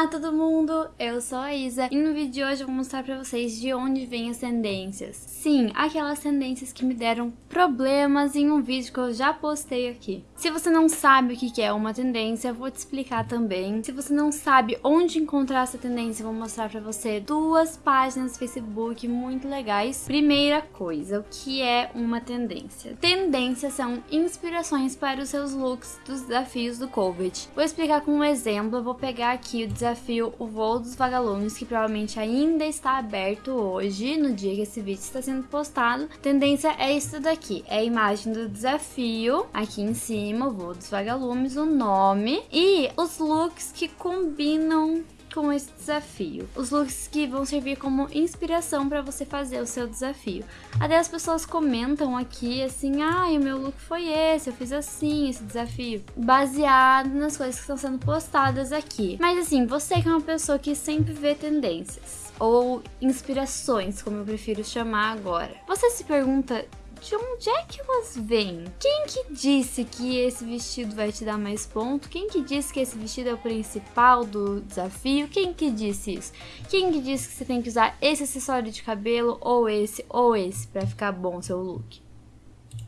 Olá todo mundo, eu sou a Isa e no vídeo de hoje eu vou mostrar pra vocês de onde vêm as tendências. Sim, aquelas tendências que me deram problemas em um vídeo que eu já postei aqui. Se você não sabe o que é uma tendência, eu vou te explicar também. Se você não sabe onde encontrar essa tendência, eu vou mostrar pra você duas páginas Facebook muito legais. Primeira coisa, o que é uma tendência? Tendências são inspirações para os seus looks dos desafios do COVID. Vou explicar com um exemplo, eu vou pegar aqui o desafio O Voo dos Vagalumes, que provavelmente ainda está aberto hoje, no dia que esse vídeo está sendo postado. Tendência é isso daqui, é a imagem do desafio, aqui em cima, o Voo dos Vagalumes, o nome e os looks que combinam com esse desafio. Os looks que vão servir como inspiração para você fazer o seu desafio. Até as pessoas comentam aqui assim, ah, o meu look foi esse, eu fiz assim, esse desafio. Baseado nas coisas que estão sendo postadas aqui. Mas assim, você que é uma pessoa que sempre vê tendências, ou inspirações, como eu prefiro chamar agora. Você se pergunta de onde é que elas vêm? Quem que disse que esse vestido vai te dar mais ponto? Quem que disse que esse vestido é o principal do desafio? Quem que disse isso? Quem que disse que você tem que usar esse acessório de cabelo ou esse ou esse para ficar bom o seu look?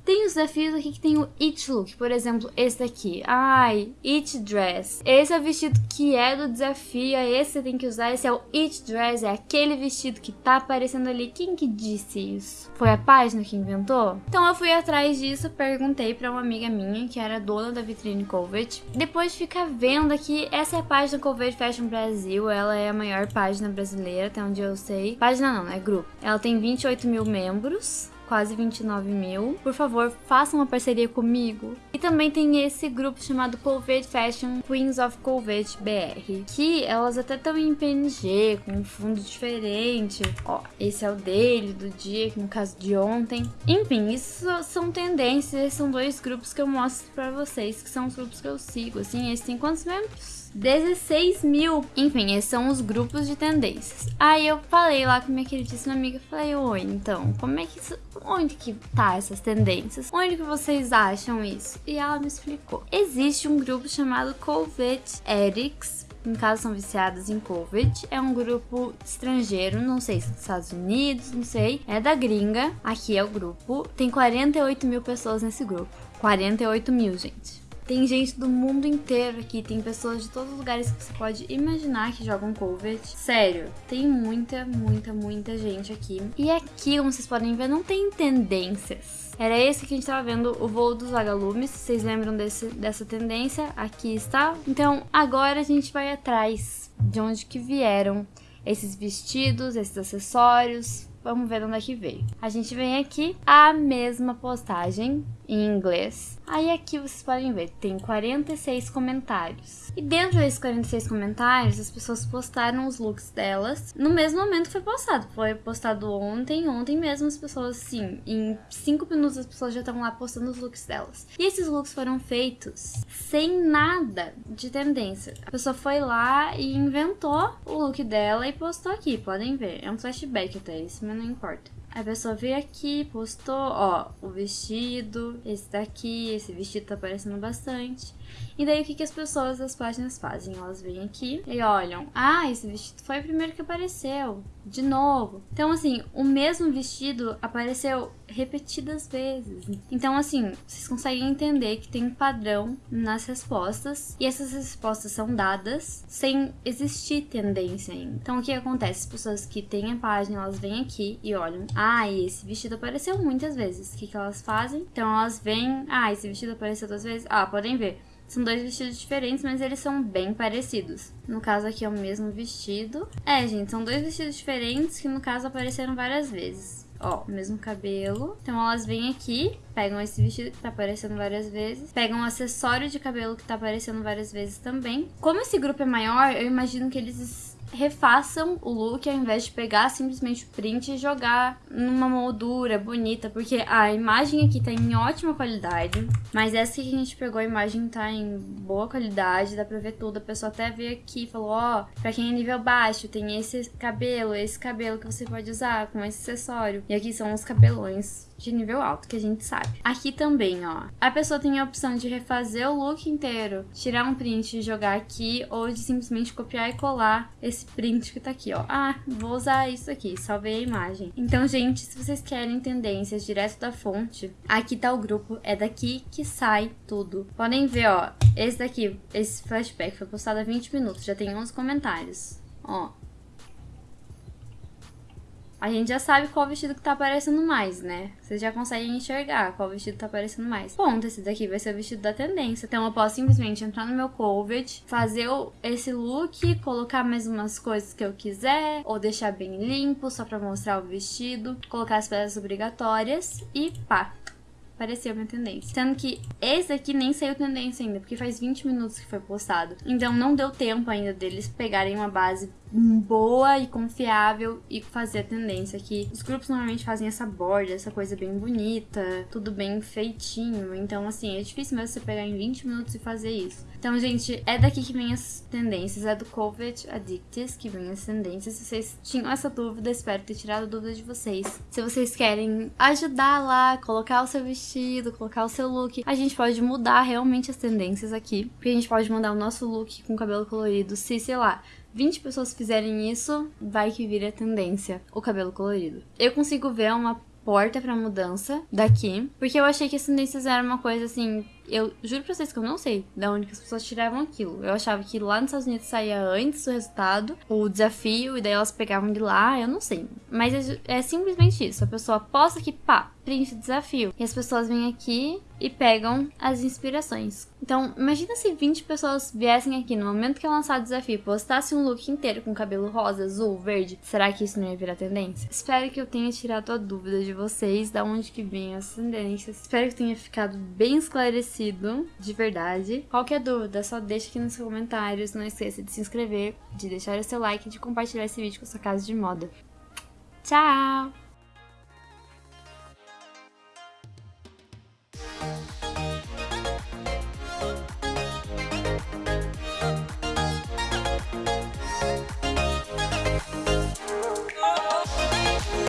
Tem os desafios aqui que tem o It Look, por exemplo, esse daqui. Ai, It Dress. Esse é o vestido que é do desafio, é esse que você tem que usar. Esse é o It Dress, é aquele vestido que tá aparecendo ali. Quem que disse isso? Foi a página que inventou? Então eu fui atrás disso, perguntei pra uma amiga minha, que era dona da vitrine Covet. Depois de ficar vendo aqui, essa é a página Covet Fashion Brasil, ela é a maior página brasileira, até onde eu sei. Página não, é grupo. Ela tem 28 mil membros quase 29 mil. Por favor, façam uma parceria comigo. E também tem esse grupo chamado Covid Fashion Queens of Covid BR, que elas até estão em PNG, com um fundo diferente. Ó, esse é o dele, do dia, no caso de ontem. Enfim, isso são tendências, são dois grupos que eu mostro pra vocês, que são os grupos que eu sigo, assim, esses tem quantos membros? 16 mil. Enfim, esses são os grupos de tendências. Aí eu falei lá com minha queridíssima amiga, falei, oi, então, como é que isso, onde que tá essas tendências? Onde que vocês acham isso? E ela me explicou. Existe um grupo chamado Covid Erics, no caso são viciadas em Covid. É um grupo estrangeiro, não sei se é dos Estados Unidos, não sei. É da gringa. Aqui é o grupo. Tem 48 mil pessoas nesse grupo. 48 mil, gente. Tem gente do mundo inteiro aqui, tem pessoas de todos os lugares que você pode imaginar que jogam Covid. Sério, tem muita, muita, muita gente aqui. E aqui, como vocês podem ver, não tem tendências. Era esse que a gente estava vendo, o voo dos vagalumes. Vocês lembram desse, dessa tendência? Aqui está. Então, agora a gente vai atrás de onde que vieram esses vestidos, esses acessórios. Vamos ver de onde é que veio. A gente vem aqui, a mesma postagem em inglês. Aí aqui vocês podem ver, tem 46 comentários. E dentro desses 46 comentários, as pessoas postaram os looks delas no mesmo momento que foi postado. Foi postado ontem, ontem mesmo as pessoas, sim, em 5 minutos as pessoas já estavam lá postando os looks delas. E esses looks foram feitos sem nada de tendência. A pessoa foi lá e inventou o look dela e postou aqui, podem ver. É um flashback até isso, mas não importa. A pessoa veio aqui, postou, ó, o vestido, esse daqui, esse vestido tá aparecendo bastante. E daí o que, que as pessoas das páginas fazem? Elas vêm aqui e olham, ah, esse vestido foi o primeiro que apareceu, de novo. Então, assim, o mesmo vestido apareceu repetidas vezes. Então, assim, vocês conseguem entender que tem um padrão nas respostas e essas respostas são dadas sem existir tendência ainda. Então, o que acontece? As pessoas que têm a página, elas vêm aqui e olham, ah, esse vestido apareceu muitas vezes. O que, que elas fazem? Então, elas vêm, ah, esse vestido apareceu duas vezes. Ah, podem ver. São dois vestidos diferentes, mas eles são bem parecidos. No caso aqui é o mesmo vestido. É, gente, são dois vestidos diferentes que no caso apareceram várias vezes. Ó, mesmo cabelo. Então elas vêm aqui, pegam esse vestido que tá aparecendo várias vezes, pegam um acessório de cabelo que tá aparecendo várias vezes também. Como esse grupo é maior, eu imagino que eles refaçam o look ao invés de pegar simplesmente o print e jogar numa moldura bonita, porque a imagem aqui tá em ótima qualidade, mas essa que a gente pegou, a imagem tá em boa qualidade, dá pra ver tudo, a pessoa até veio aqui e falou, ó, oh, pra quem é nível baixo, tem esse cabelo, esse cabelo que você pode usar com esse acessório, e aqui são os cabelões de nível alto, que a gente sabe. Aqui também, ó, a pessoa tem a opção de refazer o look inteiro, tirar um print e jogar aqui, ou de simplesmente copiar e colar esse print que tá aqui, ó. Ah, vou usar isso aqui, salvei a imagem. Então, gente, se vocês querem tendências direto da fonte, aqui tá o grupo, é daqui que sai tudo. Podem ver, ó, esse daqui, esse flashback foi postado há 20 minutos, já tem 11 comentários. Ó, a gente já sabe qual vestido que tá aparecendo mais, né? Vocês já conseguem enxergar qual vestido tá aparecendo mais. Ponto, esse daqui vai ser o vestido da tendência. Então eu posso simplesmente entrar no meu Covet, fazer esse look, colocar mais umas coisas que eu quiser, ou deixar bem limpo só pra mostrar o vestido, colocar as peças obrigatórias e pá, apareceu minha tendência. Sendo que esse aqui nem saiu tendência ainda, porque faz 20 minutos que foi postado. Então não deu tempo ainda deles pegarem uma base boa e confiável e fazer a tendência que os grupos normalmente fazem essa borda, essa coisa bem bonita, tudo bem feitinho. Então, assim, é difícil mesmo você pegar em 20 minutos e fazer isso. Então, gente, é daqui que vem as tendências, é do Covet Addicts que vem as tendências. Se vocês tinham essa dúvida, espero ter tirado a dúvida de vocês. Se vocês querem ajudar lá, colocar o seu vestido, colocar o seu look, a gente pode mudar realmente as tendências aqui. Porque a gente pode mudar o nosso look com cabelo colorido se, sei lá, 20 pessoas fizerem isso, vai que vira tendência o cabelo colorido. Eu consigo ver uma porta para mudança daqui, porque eu achei que as tendências eram uma coisa assim eu juro pra vocês que eu não sei de onde que as pessoas tiravam aquilo. Eu achava que lá nos Estados Unidos saía antes o resultado, o desafio, e daí elas pegavam de lá, eu não sei. Mas é, é simplesmente isso. A pessoa posta que, pá, print desafio. E as pessoas vêm aqui e pegam as inspirações. Então, imagina se 20 pessoas viessem aqui no momento que é lançado o desafio, postasse um look inteiro com cabelo rosa, azul, verde. Será que isso não ia virar tendência? Espero que eu tenha tirado a dúvida de vocês, da onde que vem as tendências. Espero que tenha ficado bem esclarecido de verdade. Qualquer dúvida, só deixa aqui nos comentários. Não esqueça de se inscrever, de deixar o seu like e de compartilhar esse vídeo com a sua casa de moda. Tchau!